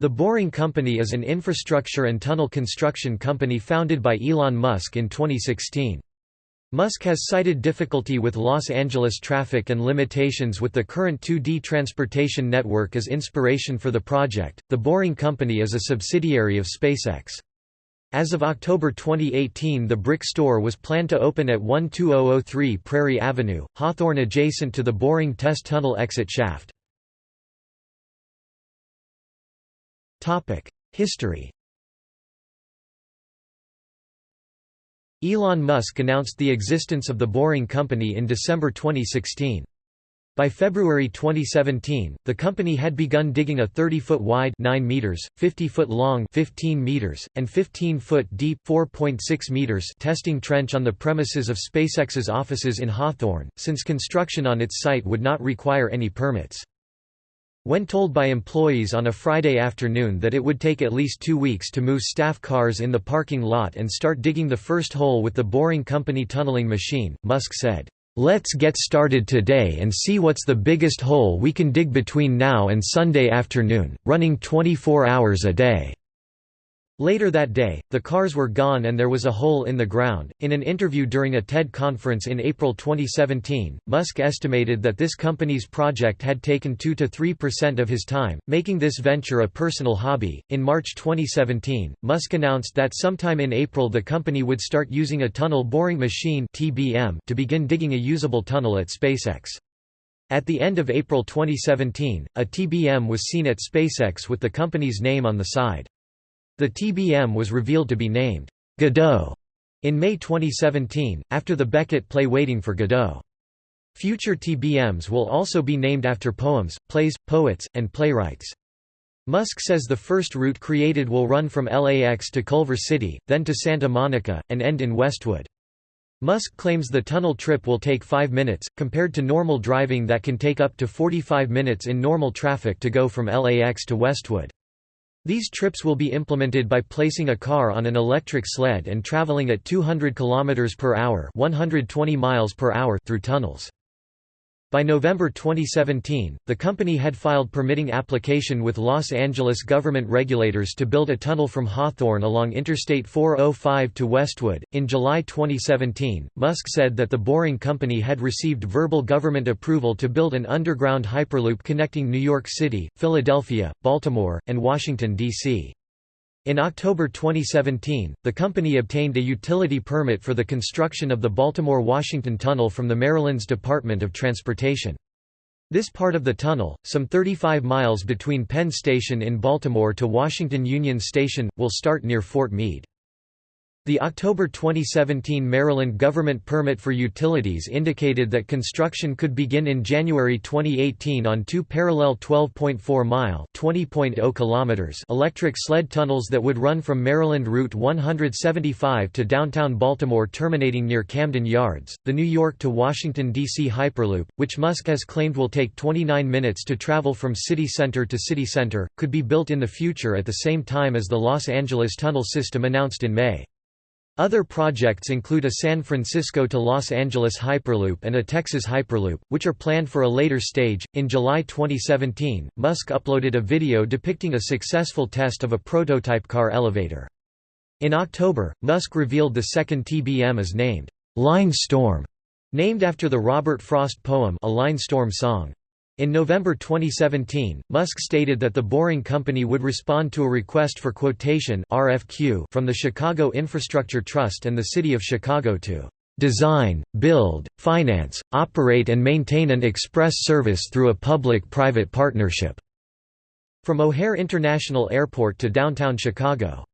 The Boring Company is an infrastructure and tunnel construction company founded by Elon Musk in 2016. Musk has cited difficulty with Los Angeles traffic and limitations with the current 2D transportation network as inspiration for the project. The Boring Company is a subsidiary of SpaceX. As of October 2018, the brick store was planned to open at 12003 Prairie Avenue, Hawthorne adjacent to the Boring Test Tunnel exit shaft. History Elon Musk announced the existence of the Boring Company in December 2016. By February 2017, the company had begun digging a 30-foot wide 9 meters, 50-foot long 15 meters, and 15-foot deep 4.6 meters testing trench on the premises of SpaceX's offices in Hawthorne, since construction on its site would not require any permits. When told by employees on a Friday afternoon that it would take at least two weeks to move staff cars in the parking lot and start digging the first hole with the Boring Company tunneling machine, Musk said, "'Let's get started today and see what's the biggest hole we can dig between now and Sunday afternoon, running 24 hours a day." Later that day, the cars were gone and there was a hole in the ground. In an interview during a TED conference in April 2017, Musk estimated that this company's project had taken 2 to 3% of his time, making this venture a personal hobby. In March 2017, Musk announced that sometime in April the company would start using a tunnel boring machine (TBM) to begin digging a usable tunnel at SpaceX. At the end of April 2017, a TBM was seen at SpaceX with the company's name on the side. The TBM was revealed to be named Godot in May 2017, after the Beckett play Waiting for Godot. Future TBMs will also be named after poems, plays, poets, and playwrights. Musk says the first route created will run from LAX to Culver City, then to Santa Monica, and end in Westwood. Musk claims the tunnel trip will take 5 minutes, compared to normal driving that can take up to 45 minutes in normal traffic to go from LAX to Westwood. These trips will be implemented by placing a car on an electric sled and traveling at 200 km per hour, 120 miles per hour through tunnels. By November 2017, the company had filed permitting application with Los Angeles government regulators to build a tunnel from Hawthorne along Interstate 405 to Westwood. In July 2017, Musk said that the Boring Company had received verbal government approval to build an underground hyperloop connecting New York City, Philadelphia, Baltimore, and Washington, D.C. In October 2017, the company obtained a utility permit for the construction of the Baltimore-Washington Tunnel from the Maryland's Department of Transportation. This part of the tunnel, some 35 miles between Penn Station in Baltimore to Washington Union Station, will start near Fort Meade. The October 2017 Maryland government permit for utilities indicated that construction could begin in January 2018 on two parallel 12.4-mile (20.0 electric sled tunnels that would run from Maryland Route 175 to downtown Baltimore terminating near Camden Yards. The New York to Washington, D.C. Hyperloop, which Musk has claimed will take 29 minutes to travel from city center to city center, could be built in the future at the same time as the Los Angeles tunnel system announced in May. Other projects include a San Francisco to Los Angeles Hyperloop and a Texas Hyperloop, which are planned for a later stage. In July 2017, Musk uploaded a video depicting a successful test of a prototype car elevator. In October, Musk revealed the second TBM is named Line Storm, named after the Robert Frost poem A Line Storm Song. In November 2017, Musk stated that the Boring Company would respond to a request for quotation RFQ from the Chicago Infrastructure Trust and the City of Chicago to design, build, finance, operate and maintain an express service through a public-private partnership." From O'Hare International Airport to downtown Chicago.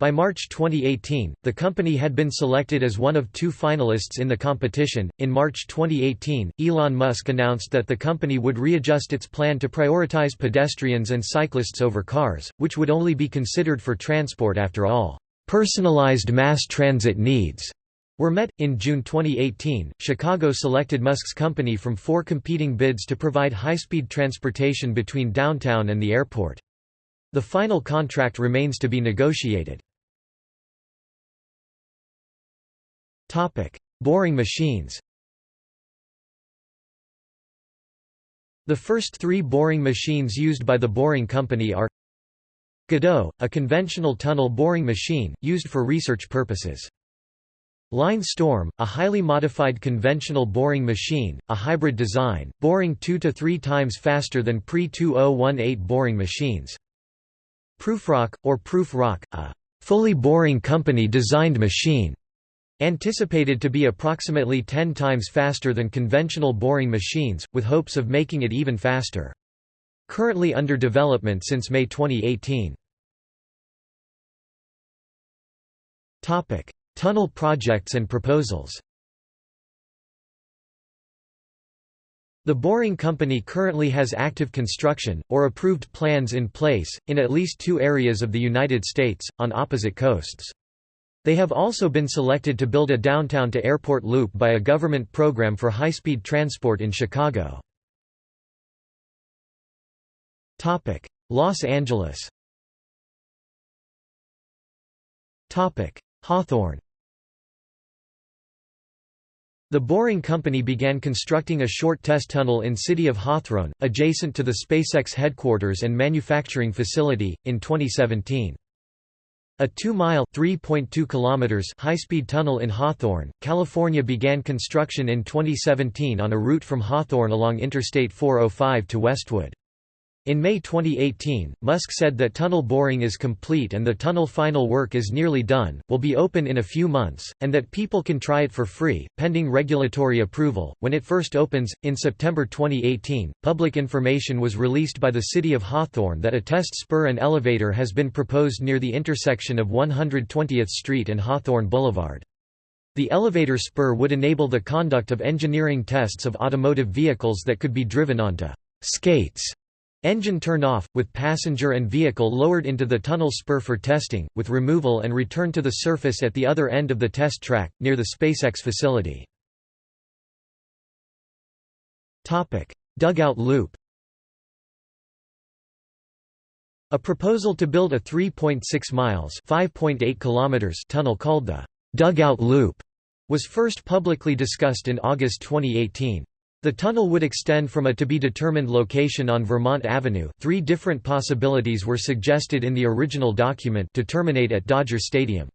By March 2018, the company had been selected as one of two finalists in the competition. In March 2018, Elon Musk announced that the company would readjust its plan to prioritize pedestrians and cyclists over cars, which would only be considered for transport after all personalized mass transit needs were met. In June 2018, Chicago selected Musk's company from four competing bids to provide high speed transportation between downtown and the airport. The final contract remains to be negotiated. Topic: Boring machines. The first three boring machines used by the Boring Company are Godot, a conventional tunnel boring machine, used for research purposes. Line Storm, a highly modified conventional boring machine, a hybrid design, boring two to three times faster than pre-2018 boring machines. Prufrock, or Proof Rock, a fully boring company-designed machine, anticipated to be approximately 10 times faster than conventional boring machines, with hopes of making it even faster. Currently under development since May 2018. Topic: Tunnel projects and proposals The Boring Company currently has active construction, or approved plans in place, in at least two areas of the United States, on opposite coasts. They have also been selected to build a downtown-to-airport loop by a government program for high-speed transport in Chicago. Los Angeles Hawthorne the Boring Company began constructing a short test tunnel in city of Hawthorne, adjacent to the SpaceX headquarters and manufacturing facility, in 2017. A 2-mile high-speed tunnel in Hawthorne, California began construction in 2017 on a route from Hawthorne along Interstate 405 to Westwood. In May 2018, Musk said that tunnel boring is complete and the tunnel final work is nearly done, will be open in a few months, and that people can try it for free, pending regulatory approval. When it first opens, in September 2018, public information was released by the City of Hawthorne that a test spur and elevator has been proposed near the intersection of 120th Street and Hawthorne Boulevard. The elevator spur would enable the conduct of engineering tests of automotive vehicles that could be driven onto skates Engine turned off, with passenger and vehicle lowered into the tunnel spur for testing, with removal and return to the surface at the other end of the test track, near the SpaceX facility. Dugout loop A proposal to build a 3.6 miles kilometers tunnel called the «Dugout Loop» was first publicly discussed in August 2018. The tunnel would extend from a to-be-determined location on Vermont Avenue three different possibilities were suggested in the original document to terminate at Dodger Stadium.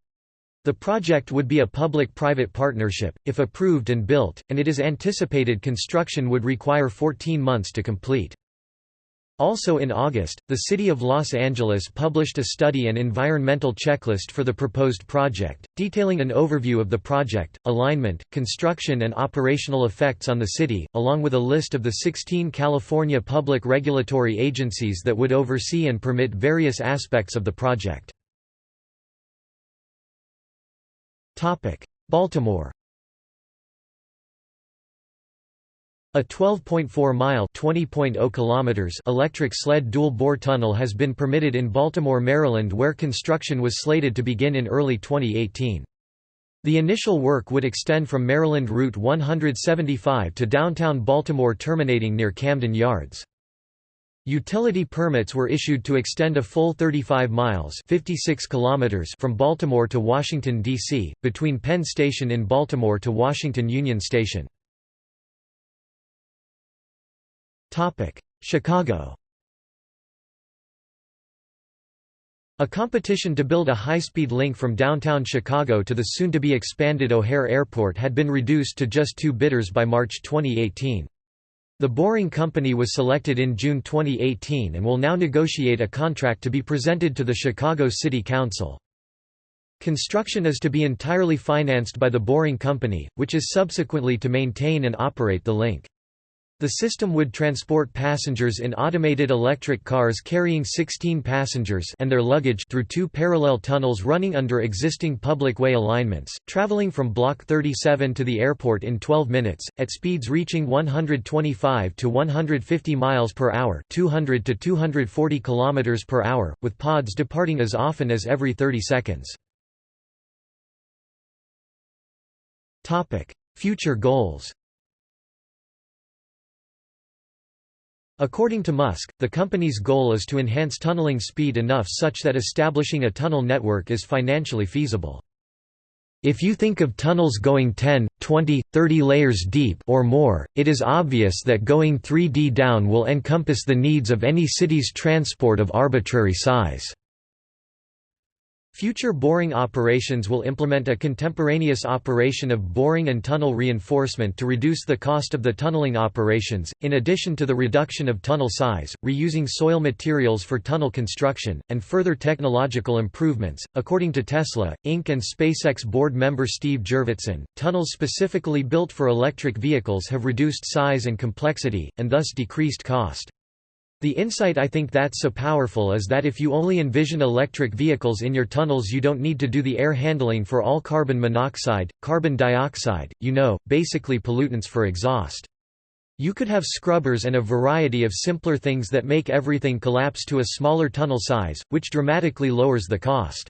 The project would be a public-private partnership, if approved and built, and it is anticipated construction would require 14 months to complete. Also in August, the City of Los Angeles published a study and environmental checklist for the proposed project, detailing an overview of the project, alignment, construction and operational effects on the city, along with a list of the 16 California public regulatory agencies that would oversee and permit various aspects of the project. Baltimore A 12.4-mile kilometers electric sled dual-bore tunnel has been permitted in Baltimore, Maryland where construction was slated to begin in early 2018. The initial work would extend from Maryland Route 175 to downtown Baltimore terminating near Camden Yards. Utility permits were issued to extend a full 35 miles 56 kilometers from Baltimore to Washington, D.C., between Penn Station in Baltimore to Washington Union Station. Chicago A competition to build a high-speed link from downtown Chicago to the soon-to-be expanded O'Hare Airport had been reduced to just two bidders by March 2018. The Boring Company was selected in June 2018 and will now negotiate a contract to be presented to the Chicago City Council. Construction is to be entirely financed by the Boring Company, which is subsequently to maintain and operate the link. The system would transport passengers in automated electric cars carrying 16 passengers and their luggage through two parallel tunnels running under existing public way alignments, traveling from Block 37 to the airport in 12 minutes, at speeds reaching 125 to 150 miles per hour 200 to 240 kilometers per hour, with pods departing as often as every 30 seconds. Future goals According to Musk, the company's goal is to enhance tunneling speed enough such that establishing a tunnel network is financially feasible. If you think of tunnels going 10, 20, 30 layers deep or more, it is obvious that going 3D down will encompass the needs of any city's transport of arbitrary size. Future boring operations will implement a contemporaneous operation of boring and tunnel reinforcement to reduce the cost of the tunneling operations, in addition to the reduction of tunnel size, reusing soil materials for tunnel construction, and further technological improvements. According to Tesla, Inc. and SpaceX board member Steve Jurvetson, tunnels specifically built for electric vehicles have reduced size and complexity, and thus decreased cost. The insight I think that's so powerful is that if you only envision electric vehicles in your tunnels you don't need to do the air handling for all carbon monoxide, carbon dioxide, you know, basically pollutants for exhaust. You could have scrubbers and a variety of simpler things that make everything collapse to a smaller tunnel size, which dramatically lowers the cost.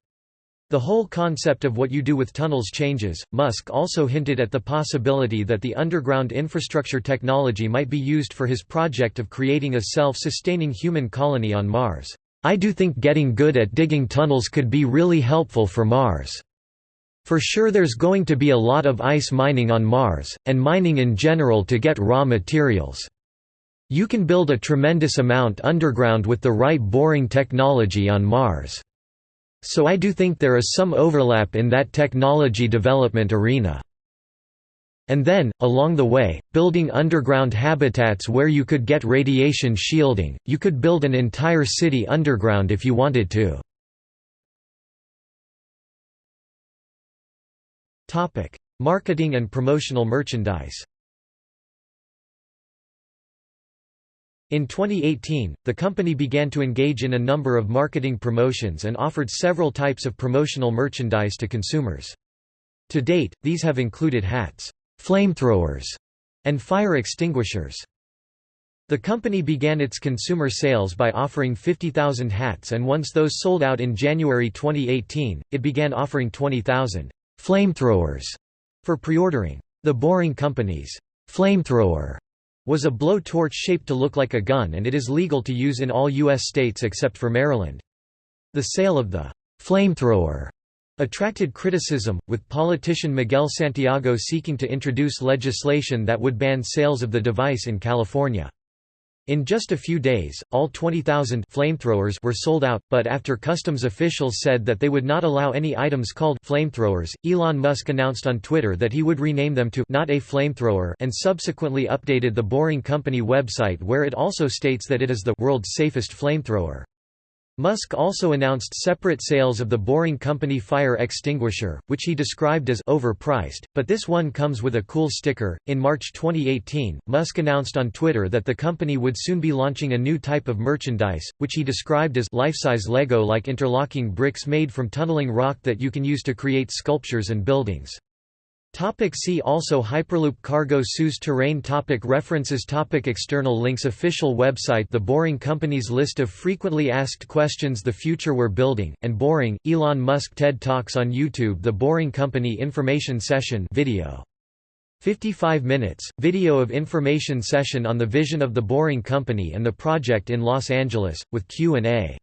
The whole concept of what you do with tunnels changes. Musk also hinted at the possibility that the underground infrastructure technology might be used for his project of creating a self sustaining human colony on Mars. I do think getting good at digging tunnels could be really helpful for Mars. For sure, there's going to be a lot of ice mining on Mars, and mining in general to get raw materials. You can build a tremendous amount underground with the right boring technology on Mars. So I do think there is some overlap in that technology development arena. And then, along the way, building underground habitats where you could get radiation shielding, you could build an entire city underground if you wanted to. Marketing and promotional merchandise In 2018, the company began to engage in a number of marketing promotions and offered several types of promotional merchandise to consumers. To date, these have included hats, flamethrowers, and fire extinguishers. The company began its consumer sales by offering 50,000 hats and once those sold out in January 2018, it began offering 20,000 flamethrowers for pre-ordering. The Boring Company's flamethrower was a blow-torch shaped to look like a gun and it is legal to use in all U.S. states except for Maryland. The sale of the flamethrower attracted criticism, with politician Miguel Santiago seeking to introduce legislation that would ban sales of the device in California. In just a few days, all 20,000 flamethrowers were sold out, but after customs officials said that they would not allow any items called flamethrowers, Elon Musk announced on Twitter that he would rename them to not a flamethrower and subsequently updated the Boring Company website where it also states that it is the world's safest flamethrower. Musk also announced separate sales of the Boring Company fire extinguisher, which he described as overpriced, but this one comes with a cool sticker. In March 2018, Musk announced on Twitter that the company would soon be launching a new type of merchandise, which he described as life-size Lego-like interlocking bricks made from tunneling rock that you can use to create sculptures and buildings. Topic see also Hyperloop Cargo Sous Terrain topic References topic External links Official website The Boring Company's list of frequently asked questions The Future We're Building, and Boring, Elon Musk TED Talks on YouTube The Boring Company Information Session video. 55 minutes, video of information session on the vision of the Boring Company and the project in Los Angeles, with Q&A.